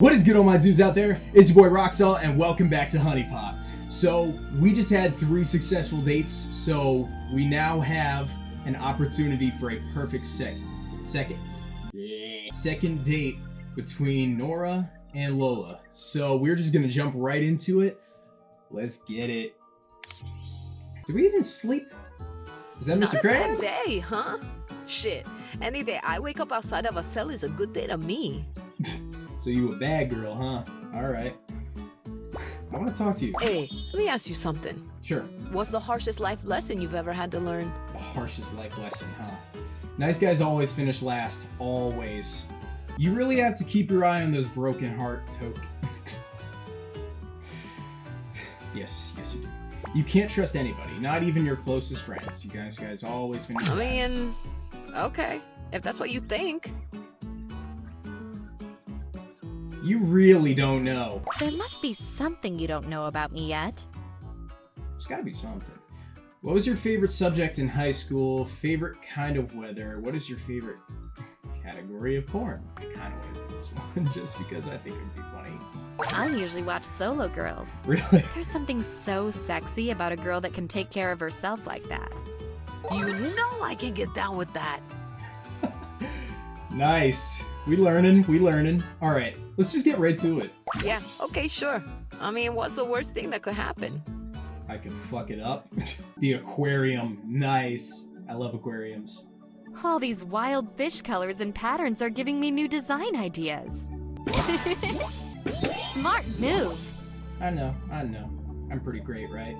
What is good all my dudes out there? It's your boy Roxall and welcome back to HuniePop. So we just had three successful dates, so we now have an opportunity for a perfect sec second second date between Nora and Lola. So we're just gonna jump right into it. Let's get it. Do we even sleep? Is that Not Mr. a bad Krabs? day, huh? Shit. Any day I wake up outside of a cell is a good day to me. So you a bad girl, huh? Alright. I wanna talk to you. Hey, let me ask you something. Sure. What's the harshest life lesson you've ever had to learn? The harshest life lesson, huh? Nice guys always finish last. Always. You really have to keep your eye on those broken heart token. yes, yes you do. You can't trust anybody, not even your closest friends. You guys guys always finish I last. mean, okay. If that's what you think. You really don't know. There must be something you don't know about me yet. There's gotta be something. What was your favorite subject in high school? Favorite kind of weather? What is your favorite category of porn? I kind of want to do this one just because I think it would be funny. I usually watch solo girls. Really? There's something so sexy about a girl that can take care of herself like that. You know I can get down with that. Nice. We learning, we learning. All right, let's just get right to it. Yeah, okay, sure. I mean, what's the worst thing that could happen? I could fuck it up. the aquarium, nice. I love aquariums. All these wild fish colors and patterns are giving me new design ideas. Smart move. I know, I know. I'm pretty great, right?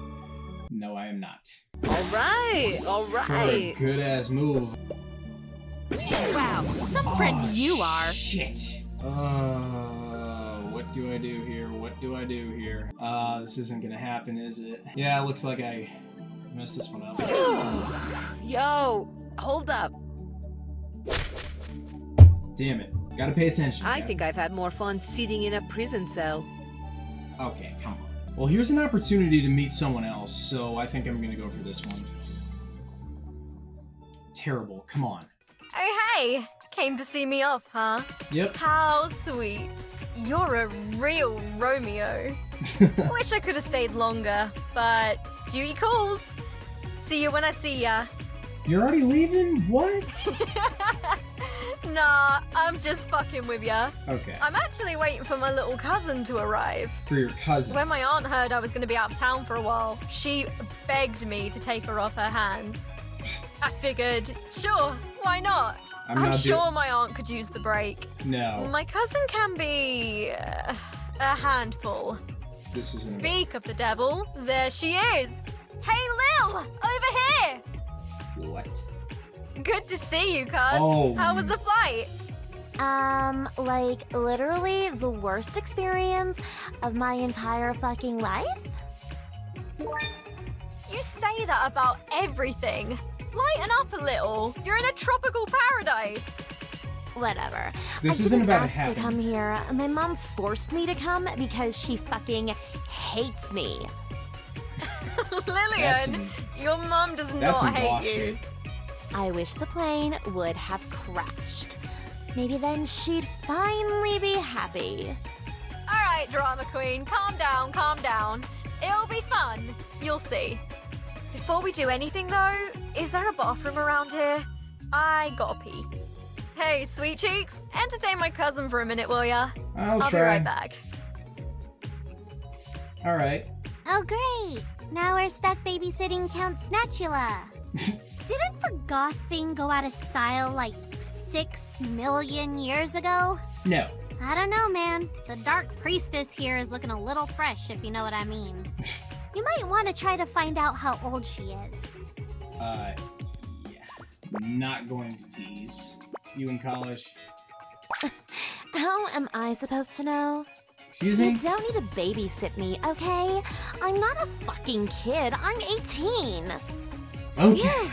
no, I am not. All right, all right. What a good ass move. Wow, some friend Oh, you are. Shit. Uh, what do I do here? What do I do here? Uh, this isn't gonna happen, is it? Yeah, it looks like I messed this one up. Yo, hold up. Damn it. Gotta pay attention. I think I've had more fun sitting in a prison cell. Okay, come on. Well, here's an opportunity to meet someone else, so I think I'm gonna go for this one. Terrible. Come on. Oh, hey! Came to see me off, huh? Yep. How sweet. You're a real Romeo. Wish I could have stayed longer, but duty calls. See you when I see ya. You're already leaving? What? Nah, I'm just fucking with ya. Okay. I'm actually waiting for my little cousin to arrive. For your cousin. When my aunt heard I was going to be out of town for a while, she begged me to take her off her hands. I figured, sure, why not? I'm I'm, not sure my aunt could use the break. No. My cousin can be uh, a handful. This isn't. Speak of the devil, there she is. Hey, Lil, over here. What? Good to see you, cuz. Oh. How was the flight? Um, like literally the worst experience of my entire fucking life? You say that about everything. Lighten up a little. You're in a tropical paradise. Whatever. This I isn't about to ask happen. to come here. My mom forced me to come because she fucking hates me. Lillian, some, your mom does not hate you. shit. I wish the plane would have crashed. Maybe then she'd finally be happy. All right, drama queen, calm down, calm down. It'll be fun. You'll see. Before we do anything, though, is there a bathroom around here? I gotta pee. Hey, sweet cheeks, entertain my cousin for a minute, will ya? I'll, I'll try. be right back. All right. Oh, great! Now we're stuck babysitting Count Snatchula. Didn't the goth thing go out of style like six million years ago? No. I don't know, man. The Dark Priestess here is looking a little fresh, if you know what I mean. you might want to try to find out how old she is. Uh, yeah. Not going to tease. You in college? How am I supposed to know? Excuse me? You don't need to babysit me, okay? I'm not a fucking kid. I'm 18. Okay.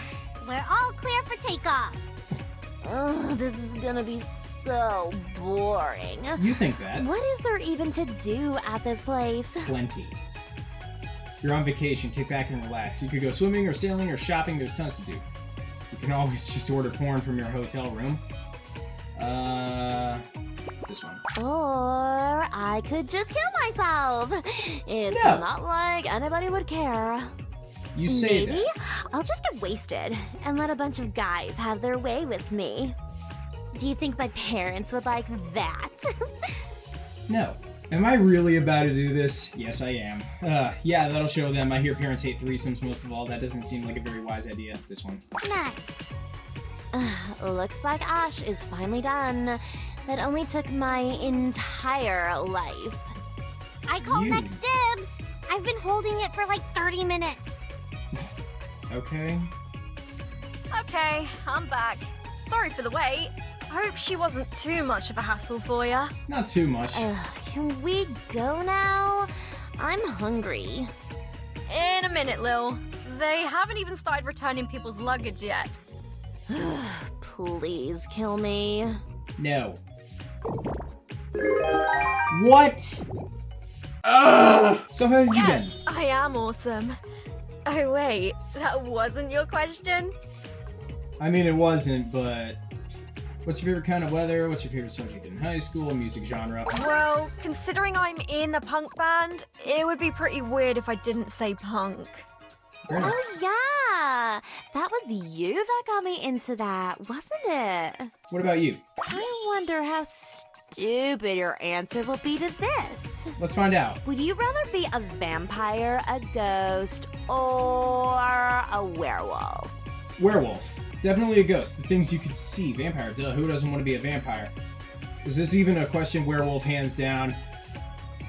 We're all clear for takeoff. Ugh, this is gonna be so boring. You think that? What is there even to do at this place? Plenty. You're on vacation, kick back and relax. You could go swimming or sailing or shopping, there's tons to do. You can always just order porn from your hotel room. Uh, This one. Or I could just kill myself. It's No. not like anybody would care. You say Maybe that. I'll just get wasted and let a bunch of guys have their way with me. Do you think my parents would like that? No. Am I really about to do this? Yes, I am. Uh, yeah, that'll show them. I hear parents hate threesomes most of all. That doesn't seem like a very wise idea. This one. Nice. Looks like Ash is finally done. That only took my entire life. I call You. next dibs. I've been holding it for like 30 minutes. Okay. Okay, I'm back. Sorry for the wait. I hope she wasn't too much of a hassle for you. Not too much. Ugh, can we go now? I'm hungry. In a minute, Lil. They haven't even started returning people's luggage yet. Please kill me. No. What? Ugh! So how have you Yes, I am awesome. Oh, wait, that wasn't your question? I mean, it wasn't, but what's your favorite kind of weather? What's your favorite subject in high school? Music genre? Well, considering I'm in a punk band, it would be pretty weird if I didn't say punk. Oh, yeah. That was you that got me into that, wasn't it? What about you? I wonder how stupid your answer will be to this. Let's find out. Would you rather be a vampire, a ghost, or a werewolf? Werewolf. Definitely a ghost. The things you could see. Vampire. Duh, who doesn't want to be a vampire? Is this even a question? Werewolf, hands down.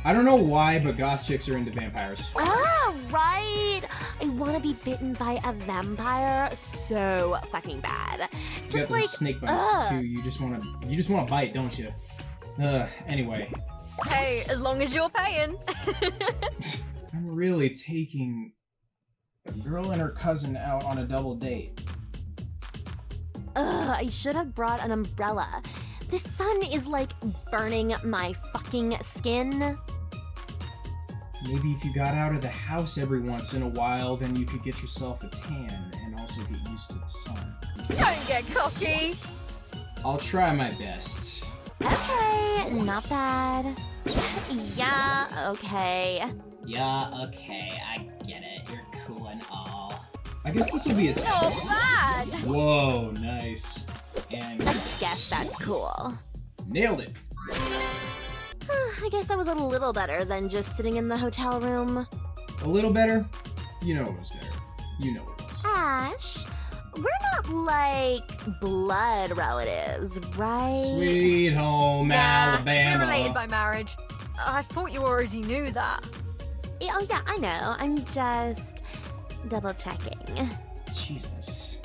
I don't know why, but goth chicks are into vampires. Ah, right. I want to be bitten by a vampire so fucking bad. You Just got like those snake bites ugh. too. You just want to, you just want to bite, don't you? Uh, anyway, Hey, as long as you're paying. I'm really taking a girl and her cousin out on a double date. Ugh, I should have brought an umbrella. The sun is like burning my fucking skin. Maybe if you got out of the house every once in a while, then you could get yourself a tan and also get used to the sun. Don't get cocky. I'll try my best. Okay, not bad. Yeah, okay. Yeah, okay, I get it. I guess this will be a oh, Not bad. Whoa, nice. And I guess that's cool. nailed it. I guess that was a little better than just sitting in the hotel room. A little better. You know it was better. You know it was. Ash, we're not like blood relatives, right? Sweet home Yeah, Alabama. we're related by marriage. I thought you already knew that. Oh, yeah, I know. I'm just double checking. Jesus.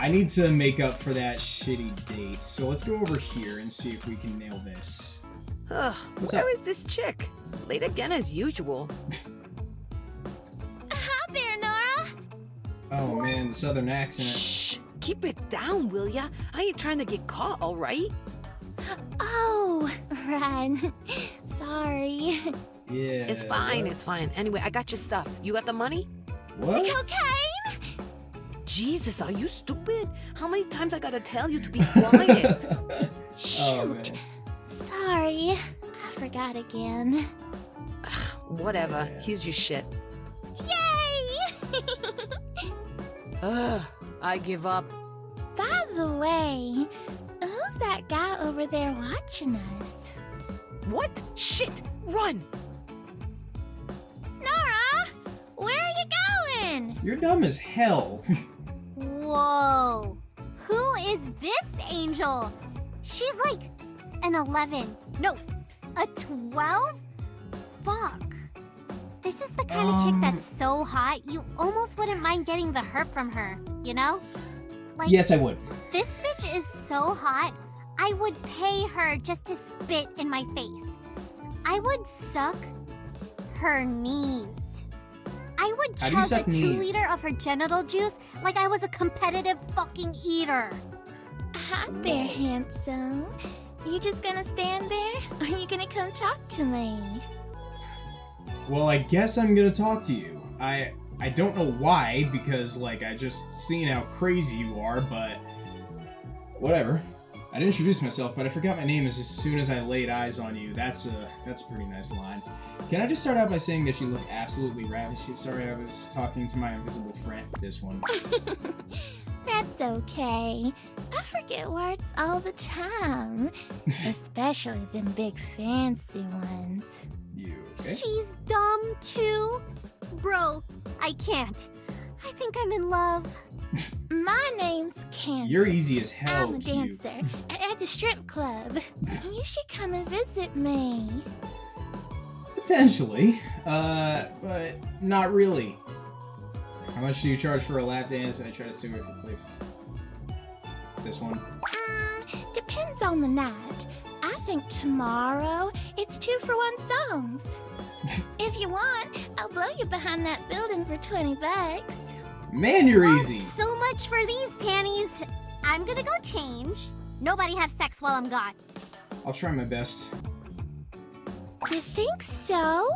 I need to make up for that shitty date, so let's go over here and see if we can nail this. Ugh, What's where up? is this chick? Late again as usual. Hi there, Nora. Oh man, the southern accent. Shh, keep it down, will ya? I ain't trying to get caught, all right? Oh, Ren. Sorry. Yeah. It's fine, it's fine. Anyway, I got your stuff. You got the money? What? The Cocaine? Jesus, are you stupid? How many times I gotta tell you to be quiet? oh. Sorry. I forgot again. Whatever. Yeah. Here's your shit. Yay! Ugh, I give up. By the way, who's that guy over there watching us? What? Shit! Run! You're dumb as hell. Whoa. Who is this angel? She's like an 11. No, a 12? Fuck. This is the kind of chick Um. that's so hot, you almost wouldn't mind getting the hurt from her, you know? Like, yes, I would. this bitch is so hot, I would pay her just to spit in my face. I would suck her knees. I would How chug a two knees? liter of her genital juice like I was a competitive fucking eater. Hi there, handsome. You just gonna stand there? Or are you gonna come talk to me? Well, I guess I'm gonna talk to you. I I don't know why, because like I just seen how crazy you are, but whatever. I didn't introduce myself, but I forgot my name as as soon as I laid eyes on you. That's a that's a pretty nice line. Can I just start out by saying that you look absolutely ravishing? Sorry, I was talking to my invisible friend. This one. That's okay. I forget words all the time. Especially them big fancy ones. You okay? She's dumb too. Bro, I can't. I think I'm in love. My name's Candace. You're easy as hell. I'm a dancer at the strip club. you should come and visit me. Potentially, uh, but not really. How much do you charge for a lap dance? And I try to away from places. This one. Mm, depends on the night. I think tomorrow it's two for one songs. if you want, I'll blow you behind that building for 20 bucks. Man, you're easy. So much for these panties. I'm gonna go change. Nobody have sex while I'm gone. I'll try my best. You think so?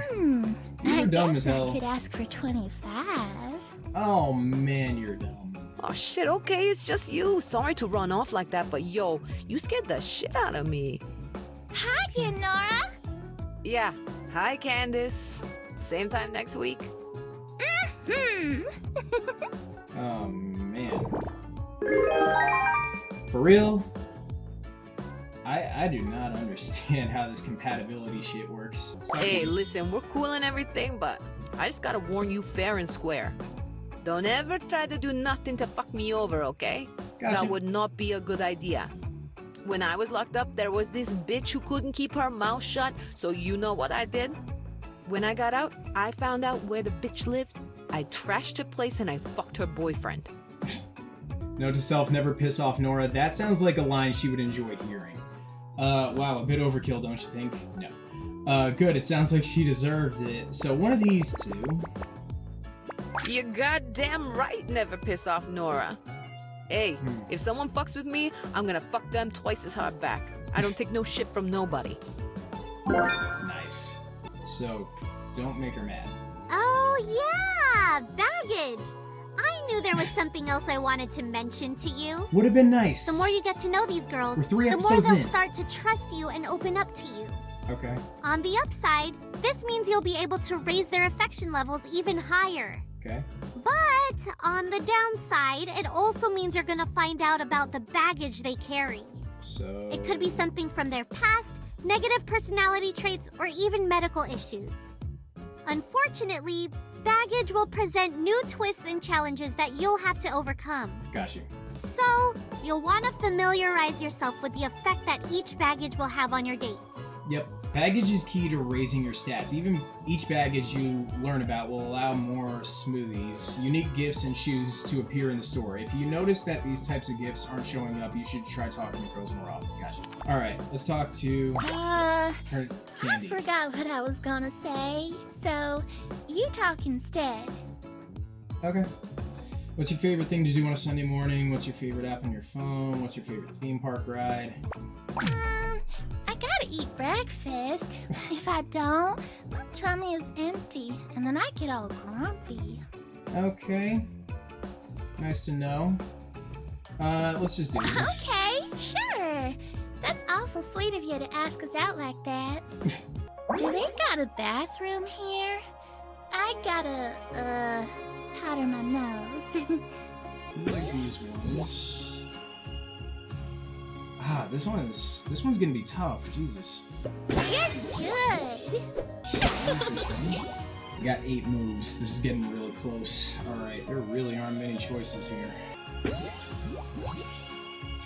Hmm. These I are dumb guess as hell. I could ask for 25. Oh man, you're dumb. Oh shit, okay, it's just you. Sorry to run off like that, but yo, you scared the shit out of me. Hi again, Nora. Yeah. Hi, Candace. Same time next week. Hmm. Oh man. For real? I I do not understand how this compatibility shit works. Hey, listen, we're cool and everything, but I just gotta warn you fair and square. Don't ever try to do nothing to fuck me over, okay? Gotcha. That would not be a good idea. When I was locked up, there was this bitch who couldn't keep her mouth shut, so you know what I did? When I got out, I found out where the bitch lived. I trashed her place and I fucked her boyfriend. Note to self, never piss off Nora. That sounds like a line she would enjoy hearing. Uh, wow, a bit overkill, don't you think? No. Uh, good, it sounds like she deserved it. So one of these two. You goddamn right never piss off Nora. Hey, Hmm. if someone fucks with me, I'm gonna fuck them twice as hard back. I don't take no shit from nobody. Nice. So, don't make her mad. Oh, yeah! Baggage! I knew there was something else I wanted to mention to you. Would have been nice. The more you get to know these girls, three the more they'll in. start to trust you and open up to you. Okay. On the upside, this means you'll be able to raise their affection levels even higher. Okay. But on the downside, it also means you're gonna find out about the baggage they carry. So. It could be something from their past, negative personality traits, or even medical issues. Unfortunately, baggage will present new twists and challenges that you'll have to overcome. Got you. So, you'll want to familiarize yourself with the effect that each baggage will have on your date. Yep. Baggage is key to raising your stats. Even each baggage you learn about will allow more smoothies, unique gifts, and shoes to appear in the store. If you notice that these types of gifts aren't showing up, you should try talking to pros more often. Gotcha. All right, let's talk to Uh, her I Candy. forgot what I was gonna say. So, you talk instead. Okay. What's your favorite thing to do on a Sunday morning? What's your favorite app on your phone? What's your favorite theme park ride? Um, gotta eat breakfast. if I don't, my tummy is empty, and then I get all grumpy. Okay. Nice to know. Uh, let's just do this. Okay, sure. That's awful sweet of you to ask us out like that. do they got a bathroom here? I gotta, uh, powder my nose. Ah, this one is this one's gonna be tough. Jesus. Good. Got eight moves. This is getting really close. Alright, there really aren't many choices here.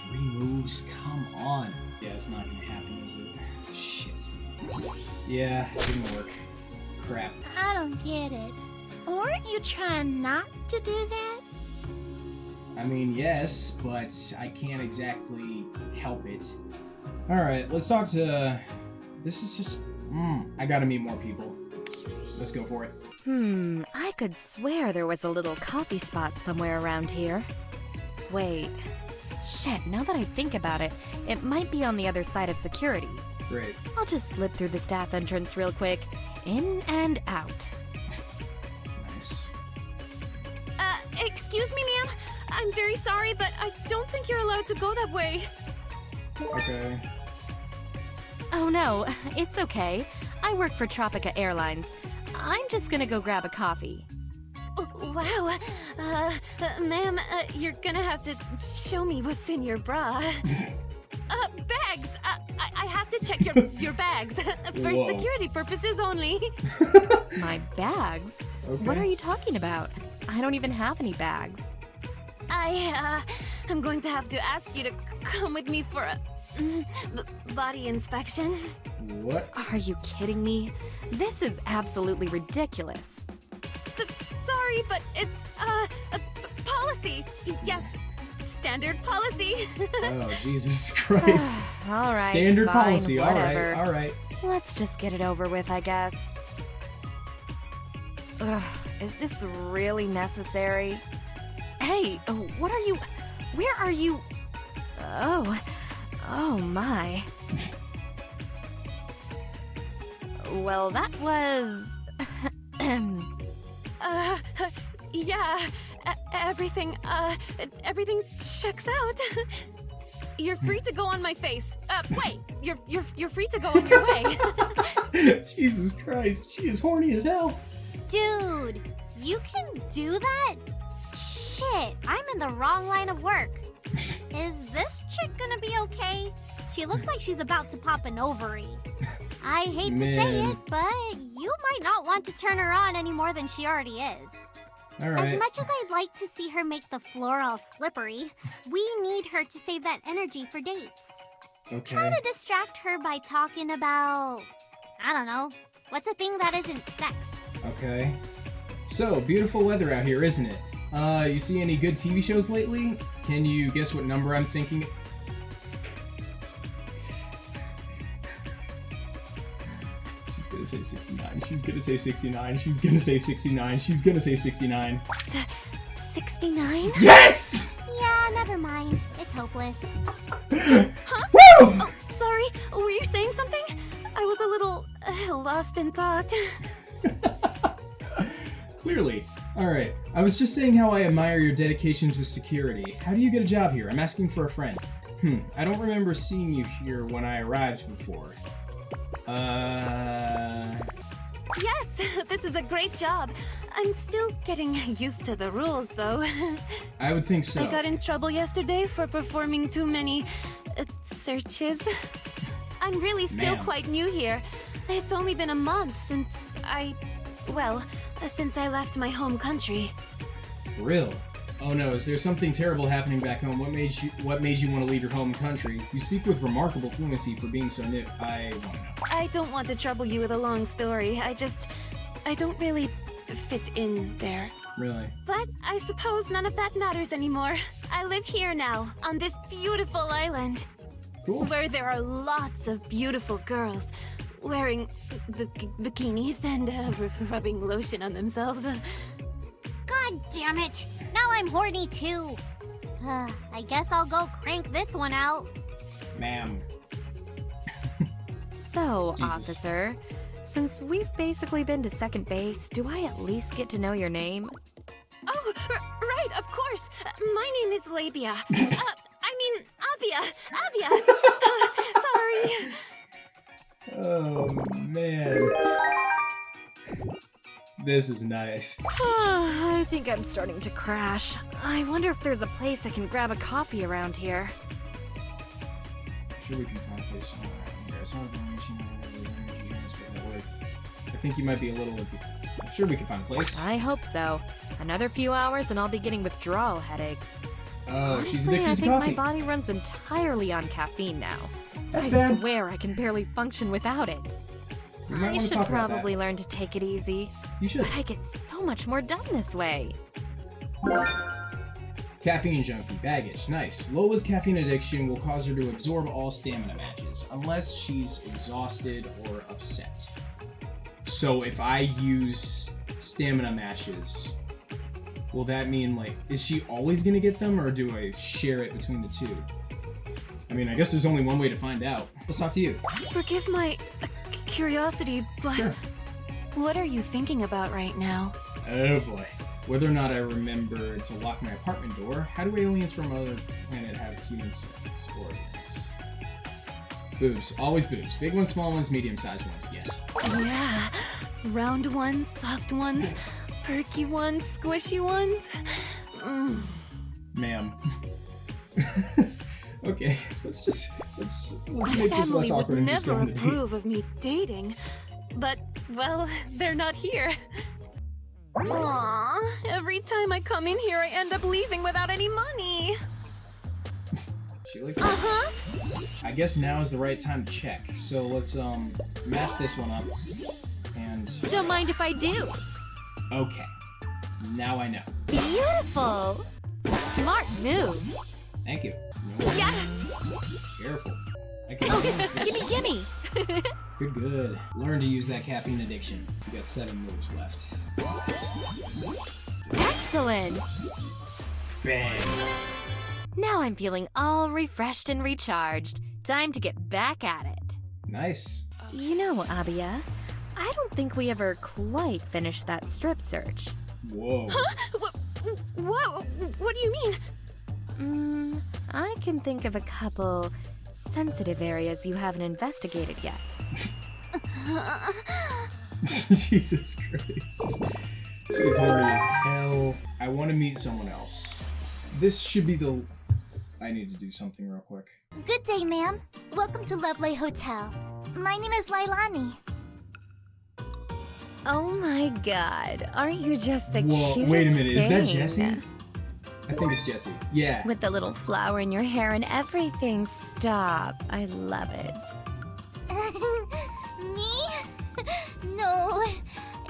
Three moves? Come on. Yeah, it's not gonna happen, is it? Shit. Yeah, it didn't work. Crap. I don't get it. Weren't you trying not to do that? I mean, yes, but I can't exactly help it. Alright, let's talk to... This is such... Mm, I gotta meet more people. Let's go for it. Hmm, I could swear there was a little coffee spot somewhere around here. Wait. Shit, now that I think about it, it might be on the other side of security. Great. I'll just slip through the staff entrance real quick. In and out. Nice. Uh, excuse me, ma'am. I'm very sorry, but I don't think you're allowed to go that way. Okay. Oh no, it's okay. I work for Tropica Airlines. I'm just gonna go grab a coffee. Oh, wow. Uh, uh, ma'am, uh, you're gonna have to show me what's in your bra. uh, bags! Uh, I, I have to check your, your bags. For Whoa. security purposes only. My bags? Okay. What are you talking about? I don't even have any bags. I, uh, I'm going to have to ask you to come with me for a mm, body inspection. What? Are you kidding me? This is absolutely ridiculous. S- sorry, but it's, uh, a policy. Yes, standard policy. Oh, Jesus Christ. all right. Standard fine, policy. All Whatever. right. All right. Let's just get it over with, I guess. Ugh, is this really necessary? Hey, oh, what are you? Where are you? Oh, oh my. well, that was. Uh, yeah, everything, uh, everything checks out. You're free to go on my face. Uh, wait, you're you're you're free to go on your way. Jesus Christ. She is horny as hell. Dude, you can do that? Shit, I'm in the wrong line of work. Is this chick gonna be okay? She looks like she's about to pop an ovary. I hate to say it, but you might not want to turn her on any more than she already is. All As much as I'd like to see her make the floor all slippery, we need her to save that energy for dates. Okay. Try to distract her by talking about, I don't know, what's a thing that isn't sex? Okay. So, beautiful weather out here, isn't it? Uh, you see any good TV shows lately? Can you guess what number I'm thinking? She's gonna say 69. She's gonna say 69. She's gonna say 69. She's gonna say 69. 69? Yes! Yeah, never mind. It's hopeless. huh? Woo! Sorry, were you saying something? I was a little uh, lost in thought. Clearly. Alright, I was just saying how I admire your dedication to security. How do you get a job here? I'm asking for a friend. Hmm, I don't remember seeing you here when I arrived before. Uh. Yes, this is a great job. I'm still getting used to the rules, though. I would think so. I got in trouble yesterday for performing too many uh, searches. I'm really still quite new here. It's only been a month since I. Well, since I left my home country. For real? Oh no, is there something terrible happening back home? What made you what made you want to leave your home country? You speak with remarkable fluency for being so new. I want to know. I don't want to trouble you with a long story. I just. I don't really fit in there. Really? But I suppose none of that matters anymore. I live here now, on this beautiful island. Cool. where there are lots of beautiful girls wearing b- bikinis and uh, rubbing lotion on themselves. Uh, God damn it! Now I'm horny too. Uh, I guess I'll go crank this one out. Ma'am. So, Jesus. officer, since we've basically been to second base, do I at least get to know your name? oh, r- right, of course. Uh, my name is Labia. uh, I mean, Abia. Abia. Uh, sorry. Oh man. This is nice. I think I'm starting to crash. I wonder if there's a place I can grab a coffee around here. I'm sure we can find a place somewhere around here. Some information on the energy transfer network. I think you might be a little. I'm sure we can find a place. I hope so. Another few hours and I'll be getting withdrawal headaches. Oh, she's addicted I to think my body runs entirely on caffeine now. That's I bad. swear I can barely function without it. I should probably learn to take it easy. You should. But I get so much more done this way. Caffeine junkie, baggage, nice. Lola's caffeine addiction will cause her to absorb all stamina matches, unless she's exhausted or upset. So if I use stamina matches, will that mean like is she always gonna get them, or do I share it between the two? I mean, I guess there's only one way to find out. Let's talk to you. Forgive my uh, curiosity, but Sure. what are you thinking about right now? Oh boy. Whether or not I remember to lock my apartment door, how do aliens from other planet have human organs? Boobs. Always boobs. Big ones, small ones, medium-sized ones. Yes. Yeah. Round ones, soft ones, perky ones, squishy ones. Mm. Ma'am. okay, let's just let's let's make this less would awkward and just go never on a date. approve of me dating. But, well, they're not here. Aww, every time I come in here, I end up leaving without any money. She looks. Uh-huh. I guess now is the right time to check. So let's um match this one up. And Don't mind if I do. okay, now I know. Beautiful. Smart move. Thank you. Yes. Careful. Okay. Gimme, gimme. Good, good. Learn to use that caffeine addiction. You got seven moves left. Excellent. Bang. Now I'm feeling all refreshed and recharged. Time to get back at it. Nice. You know, Abia, I don't think we ever quite finished that strip search. Whoa. Huh? What, what, what do you mean? Mm, I can think of a couple sensitive areas you haven't investigated yet. Jesus Christ. She's horny as hell. I want to meet someone else. This should be the. I need to do something real quick. Good day, ma'am. Welcome to Lovely Hotel. My name is Lailani. Oh my god, aren't you just the Whoa, cutest wait a minute. Is that thing? Jessie? I think it's Jessie. Yeah. With the little flower in your hair and everything. Stop. I love it. Me? no,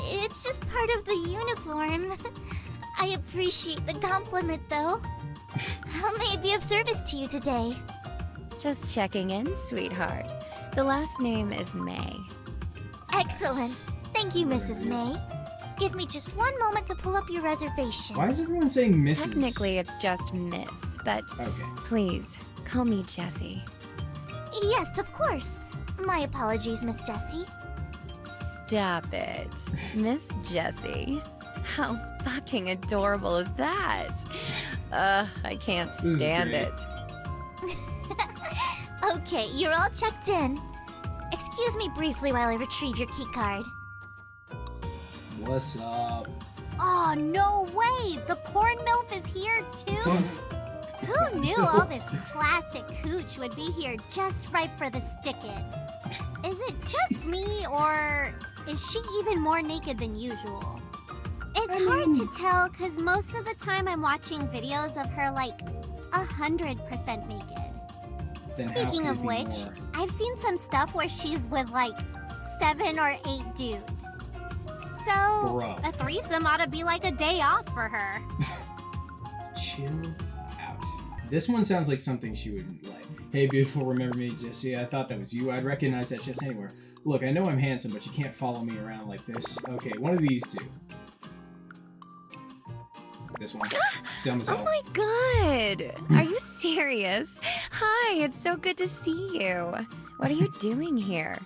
it's just part of the uniform. I appreciate the compliment, though. How may I be of service to you today? Just checking in, sweetheart. The last name is Maye. Excellent. Thank you, Mrs. Maye. Give me just one moment to pull up your reservation. Why is everyone saying Mrs.? Technically, it's just Miss, but Okay. please call me Jessie. Yes, of course. My apologies, Miss Jessie. Stop it. Miss Jessie. How fucking adorable is that? Ugh, I can't stand it. Okay, you're all checked in. Excuse me briefly while I retrieve your keycard. What's up? Oh, no way! The porn MILF is here too? Who knew all this classic cooch would be here just right for the stick-in? Is it just me, or is she even more naked than usual? It's hard to tell, because most of the time I'm watching videos of her, like, 100% naked. Then Speaking of which, more? I've seen some stuff where she's with, like, seven or eight dudes. So, Bro. a threesome ought to be like a day off for her. Chill out. This one sounds like something she would like. Hey, beautiful, remember me, Jessie? I thought that was you. I'd recognize that chest anywhere. Look, I know I'm handsome, but you can't follow me around like this. Okay, one of these two. This one. Dumb as Oh hell. my god! Are you serious? Hi, it's so good to see you. What are you doing here?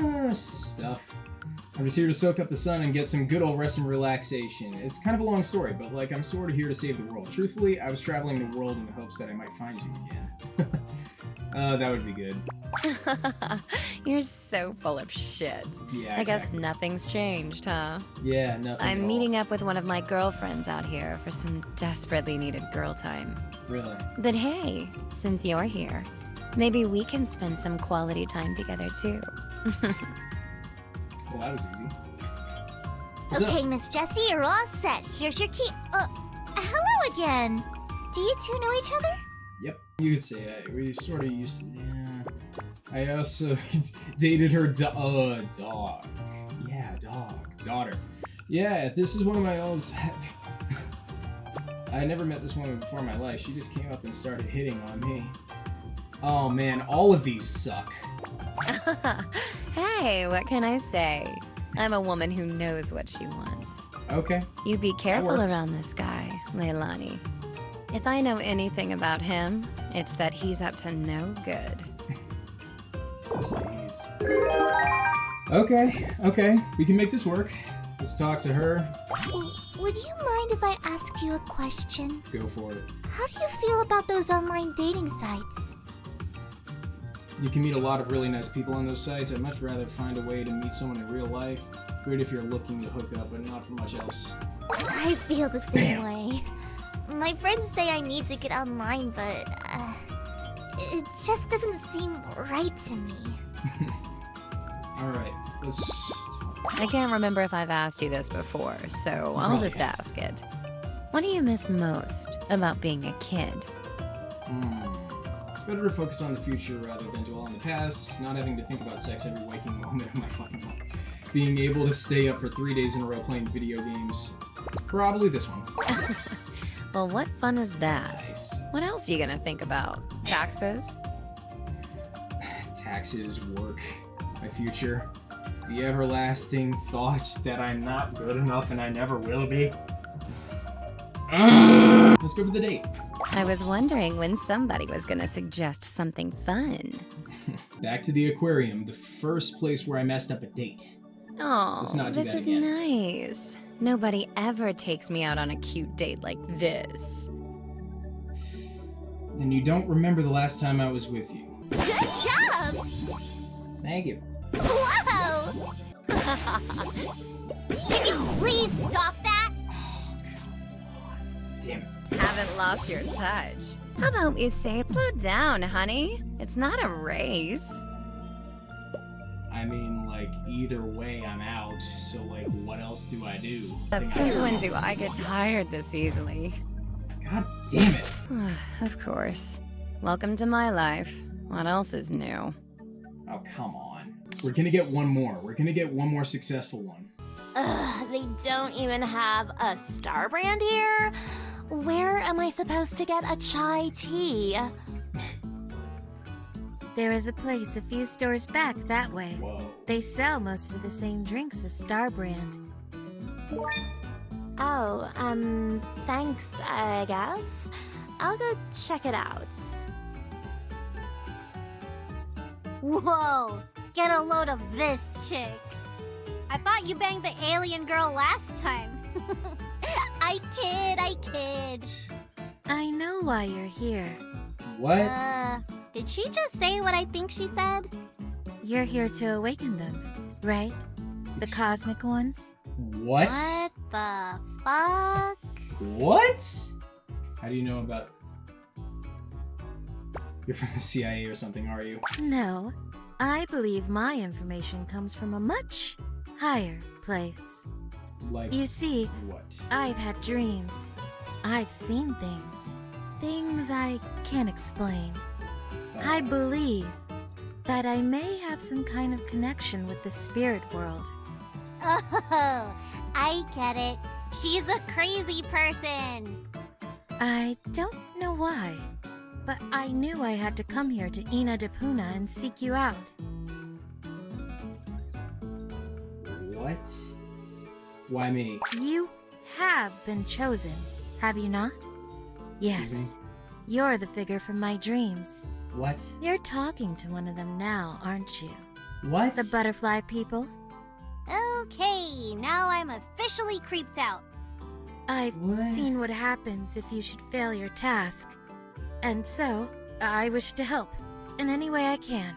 Uh, stuff. I'm just here to soak up the sun and get some good old rest and relaxation. It's kind of a long story, but like I'm sort of here to save the world. Truthfully, I was traveling the world in the hopes that I might find you again. uh, that would be good. You're so full of shit. Yeah, I guess nothing's changed, huh? Yeah, nothing. I'm meeting up with one of my girlfriends out here for some desperately needed girl time. Really. But hey, since you're here, maybe we can spend some quality time together too. Well, that was easy. What's okay. Miss Jessie, you're all set. Here's your key. Uh, hello again. Do you two know each other? Yep, you could say that. We sort of used to. Yeah. I also dated her do- uh, dog. Yeah, dog. Daughter. Yeah, this is one of my old. I never met this woman before in my life. She just came up and started hitting on me. Oh man, all of these suck. hey, what can I say? I'm a woman who knows what she wants. Okay. You be careful around this guy, Lailani. If I know anything about him, it's that he's up to no good. Jeez. Okay, okay. We can make this work. Let's talk to her. Would you mind if I asked you a question? Go for it. How do you feel about those online dating sites? You can meet a lot of really nice people on those sites. I'd much rather find a way to meet someone in real life. Great if you're looking to hook up, but not for much else. I feel the same Bam. way. My friends say I need to get online, but uh, it just doesn't seem right to me. Alright, let's talk. I can't remember if I've asked you this before, so I'll Probably just ask it. What do you miss most about being a kid? Hmm. It's better to focus on the future rather than dwell on the past, not having to think about sex every waking moment of my fucking life. Being able to stay up for three days in a row playing video games. It's probably this one. Well, what fun is that? Nice. What else are you gonna think about? Taxes? Taxes, work, my future. The everlasting thought that I'm not good enough and I never will be. Let's go for the date. I was wondering when somebody was gonna suggest something fun. Back to the aquarium, the first place where I messed up a date. Oh, Let's not do this is again. nice. Nobody ever takes me out on a cute date like this. Then you don't remember the last time I was with you. Good job! Thank you. Whoa! Can you please stop Haven't lost your touch. How about we say, slow down, honey? It's not a race. I mean, like, either way, I'm out. So, like, what else do I do? But Think I- when do I get tired this easily? God damn it. of course. Welcome to my life. What else is new? Oh, come on. We're gonna get one more. We're gonna get one more successful one. Ugh, they don't even have a star brand here. Where am I supposed to get a chai tea? There is a place a few stores back that way. Whoa. They sell most of the same drinks as Star Brand. Oh, um, thanks, I guess. I'll go check it out. Whoa! Get a load of this chick. I thought you banged the alien girl last time. I kid, I kid. I know why you're here. What? Uh, did she just say what I think she said? You're here to awaken them, right? The It's- cosmic ones? what? What the fuck? What? How do you know about. You're from the CIA or something, are you? No. I believe my information comes from a much higher place. Like. You see, What? I've had dreams. I've seen things. Things I can't explain. I Uh, believe that I may have some kind of connection with the spirit world. Oh, I get it. She's a crazy person. I don't know why, but I knew I had to come here to Inna De Poona and seek you out. what? Why me? You have been chosen, have you not? Yes. You're the figure from my dreams. What? You're talking to one of them now, aren't you? What? The butterfly people? Okay, now I'm officially creeped out. I've What? seen what happens if you should fail your task. And so, I wish to help in any way I can.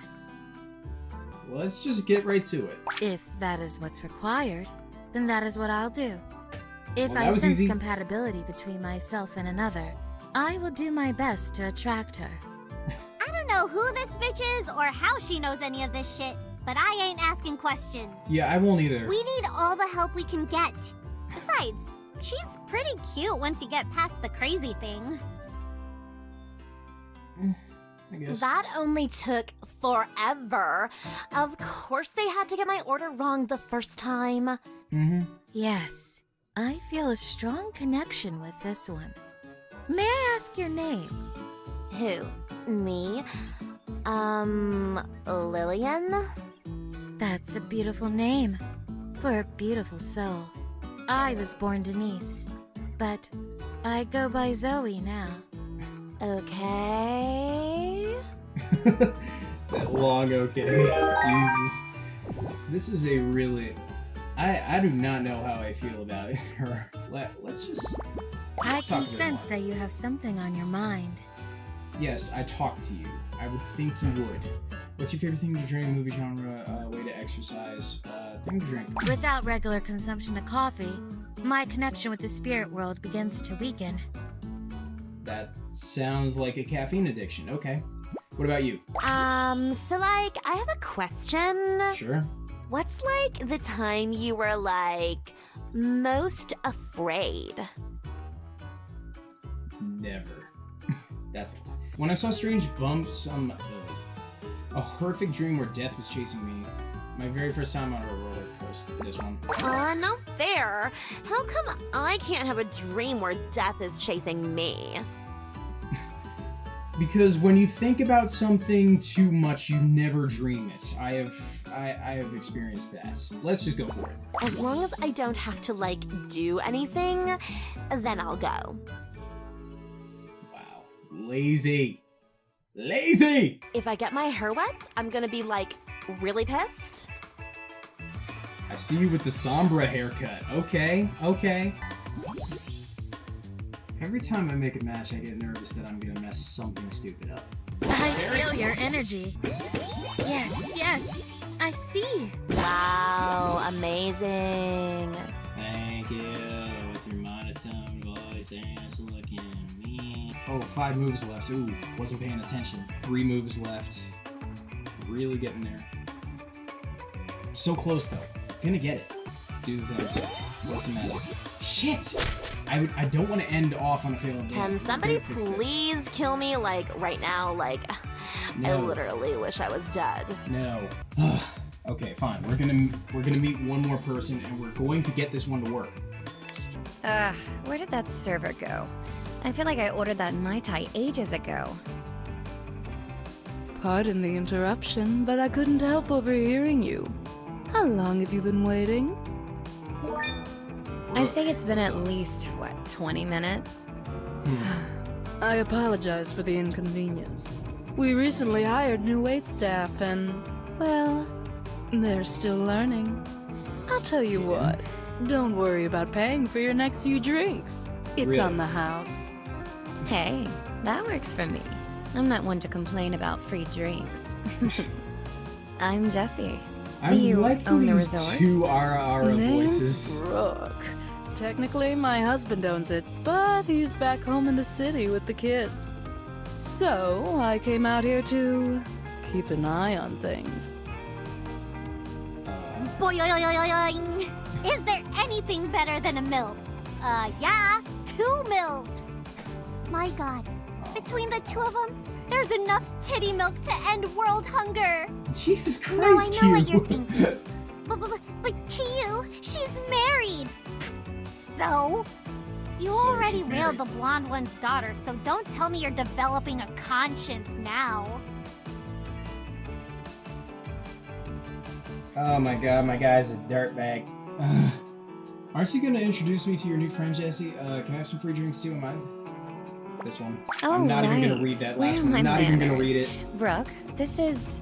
Let's just get right to it. If that is what's required, then that is what I'll do. If Well, I sense easy. compatibility between myself and another, I will do my best to attract her. I don't know who this bitch is or how she knows any of this shit, but I ain't asking questions. Yeah, I won't either. We need all the help we can get. Besides, she's pretty cute once you get past the crazy thing. I guess. That only took forever. Of course, they had to get my order wrong the first time. Mm-hmm. Yes, I feel a strong connection with this one. May I ask your name? Who? Me? Um, Lillian? That's a beautiful name for a beautiful soul. I was born Denise, but I go by Zoe now. Okay. that long okay. Jesus. This is a really. I I do not know how I feel about her. Let, let's just. I Talk can sense that you have something on your mind. Yes, I talk to you. I would think you would. What's your favorite thing to drink? Movie genre? Uh, way to exercise? Uh, thing to drink? Without regular consumption of coffee, my connection with the spirit world begins to weaken. That sounds like a caffeine addiction. Okay. What about you? Um, so like, I have a question. Sure. What's like the time you were like most afraid? Never. That's. When I saw strange bumps on my, a horrific dream where death was chasing me. My very first time on a roller coaster. This one. Uh, not fair. How come I can't have a dream where death is chasing me? Because when you think about something too much, you never dream it. I have, I, I have experienced that. Let's just go for it. As long as I don't have to like do anything, then I'll go. Wow, lazy, lazy. If I get my hair wet, I'm gonna be like really pissed. I see you with the sombra haircut. Okay, okay. Every time I make a match, I get nervous that I'm gonna mess something stupid up. I feel your energy. Yes, yes, I see. Wow, amazing. Thank you with your monotone voice and looking at me. Oh, five moves left. Ooh, wasn't paying attention. Three moves left. Really getting there. So close though. Gonna get it. Do the thing. What's the matter? Shit! I, would- I don't want to end off on a failed game. Can somebody Gotta this. please kill me like right now? Like, I literally wish I was dead. No. okay, fine. We're gonna we're gonna meet one more person, and we're going to get this one to work. Ugh, where did that server go? I feel like I ordered that Mai Tai ages ago. Pardon the interruption, but I couldn't help overhearing you. How long have you been waiting? I'd say it's been at least, what, 20 minutes? Hmm. I apologize for the inconvenience. We recently hired new wait staff and, well, they're still learning. I'll tell you what, don't worry about paying for your next few drinks. It's Really? on the house. Hey, that works for me. I'm not one to complain about free drinks. I'm Jessie. I Do you like own the these resort? two Ara Ara Name's voices. Brooke. Technically, my husband owns it, but he's back home in the city with the kids. So, I came out here to keep an eye on things. Boing! Is there anything better than a MILF? Uh, yeah, two MILFs! My god, between the two of them, there's enough titty milk to end world hunger! Jesus Christ, No, I know what you're thinking. But, but, but Kyu, she's married! So? You So already she's railed the blonde one's daughter, so don't tell me you're developing a conscience now. oh my god, my guy's a dirtbag. Ugh. Aren't you gonna introduce me to your new friend, Jessie? Uh, can I have some free drinks too? Am I? This one. Oh, I'm not even gonna read that Where last are one. I'm not even gonna read it. Brooke, this is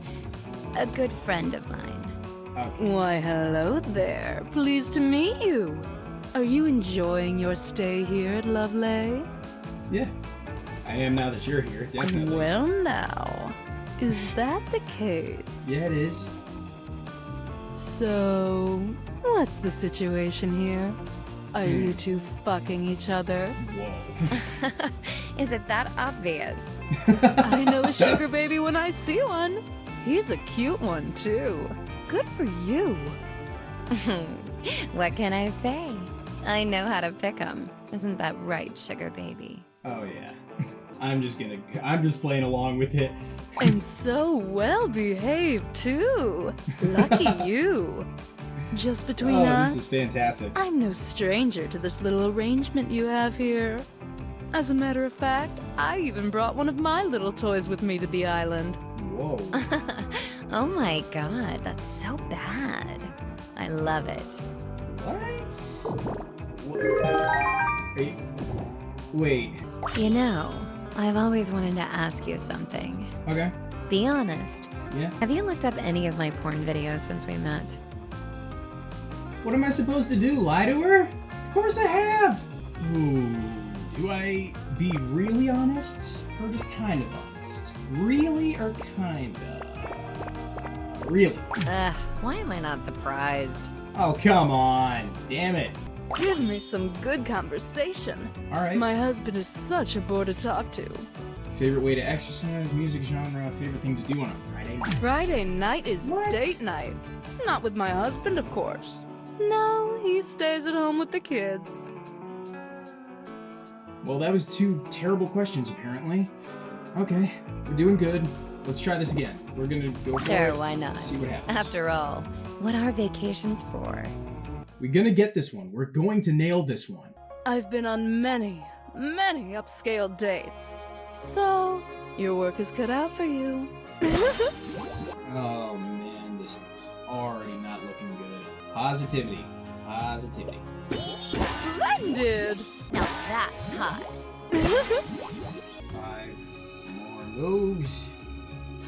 a good friend of mine. Okay. Why, hello there. Pleased to meet you. Are you enjoying your stay here at Lovely? Yeah. I am now that you're here, definitely. Well, now, is that the case? yeah, it is. So, what's the situation here? Are you two fucking each other? Whoa. Is it that obvious? I know a sugar baby when I see one. He's a cute one, too. Good for you. what can I say? I know how to pick 'em. Isn't that right, sugar baby? Oh yeah. I'm just gonna. I'm just playing along with it. And so well behaved, too. Lucky you. Just between us. oh, us, this is fantastic. I'm no stranger to this little arrangement you have here. As a matter of fact, I even brought one of my little toys with me to the island. Whoa. oh my god, that's so bad. I love it. What? Wait. Wait. You know, I've always wanted to ask you something. Okay. Be honest. Yeah. Have you looked up any of my porn videos since we met? What am I supposed to do? Lie to her? Of course I have. Ooh. Do I be really honest or just kind of honest? Really or kinda? Really? Ugh, why am I not surprised? Oh, come on. Damn it. Give me some good conversation. Alright. My husband is such a bore to talk to. Favorite way to exercise, music genre, favorite thing to do on a Friday night. Friday night is What? date night. Not with my husband, of course. No, he stays at home with the kids. Well, that was two terrible questions, apparently. Okay, we're doing good. Let's try this again. We're gonna go for Sure, it, why not? See what happens. After all, what are vacations for? We're gonna get this one. We're going to nail this one. I've been on many, many upscale dates. So, your work is cut out for you. Oh man, this is already not looking good. Positivity. Positivity. Splendid! Now that's hot. Five more moves.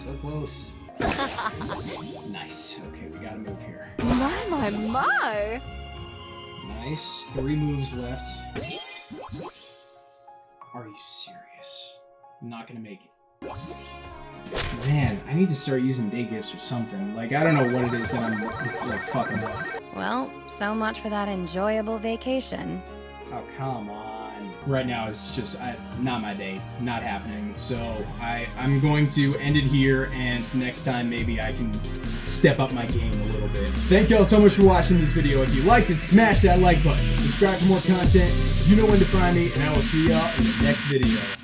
So close. nice. Okay, we gotta move here. My, my, my! Nice. Three moves left. Are you serious? I'm not gonna make it. Man, I need to start using day gifts or something. Like, I don't know what it is that I'm, like, fucking up. Well, so much for that enjoyable vacation. Oh, come on. Right now, it's just I, not my day. Not happening. So, I, I'm going to end it here, and next time, maybe I can step up my game a little bit. Thank y'all so much for watching this video. If you liked it, smash that like button. Subscribe for more content. You know when to find me, and I will see y'all in the next video.